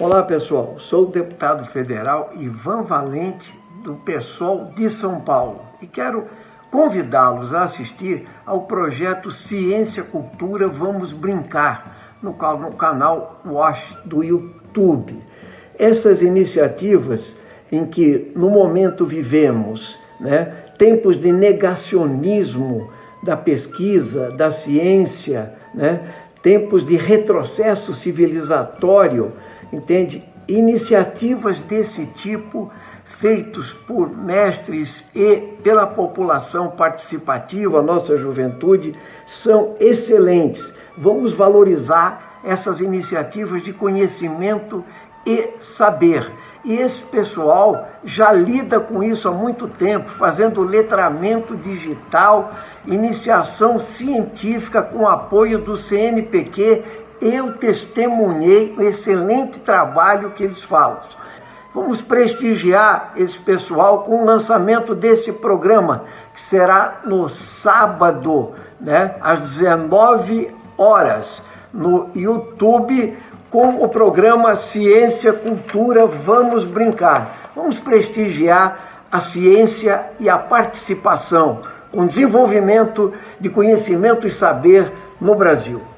Olá pessoal, sou o deputado federal Ivan Valente do PSOL de São Paulo e quero convidá-los a assistir ao projeto Ciência Cultura Vamos Brincar no canal Wash do YouTube. Essas iniciativas em que no momento vivemos, né, tempos de negacionismo da pesquisa, da ciência, né, tempos de retrocesso civilizatório, entende? Iniciativas desse tipo feitos por mestres e pela população participativa, nossa juventude, são excelentes. Vamos valorizar essas iniciativas de conhecimento e saber. E esse pessoal já lida com isso há muito tempo, fazendo letramento digital, iniciação científica com apoio do CNPq. Eu testemunhei o excelente trabalho que eles falam. Vamos prestigiar esse pessoal com o lançamento desse programa, que será no sábado, né, às 19 horas, no YouTube com o programa Ciência, Cultura, Vamos Brincar. Vamos prestigiar a ciência e a participação, com desenvolvimento de conhecimento e saber no Brasil.